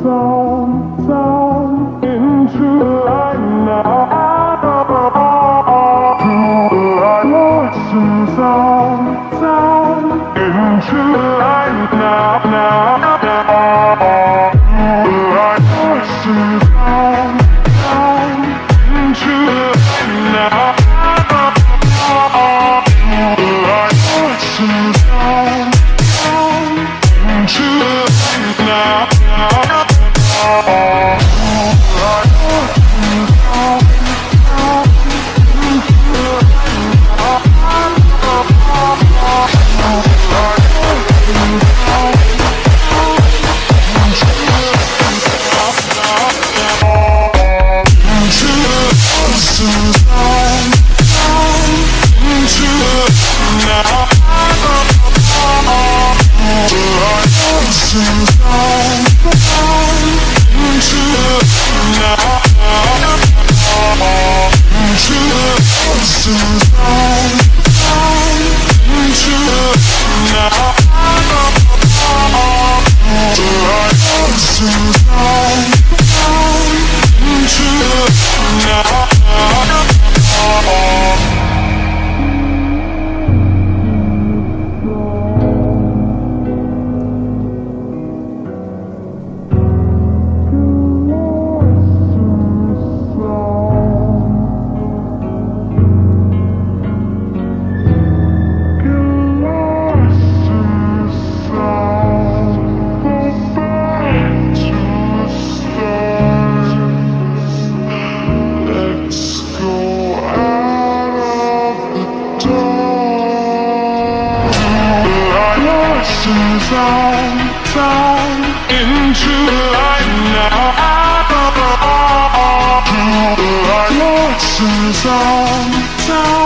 songs. down, down into the light now. To the light.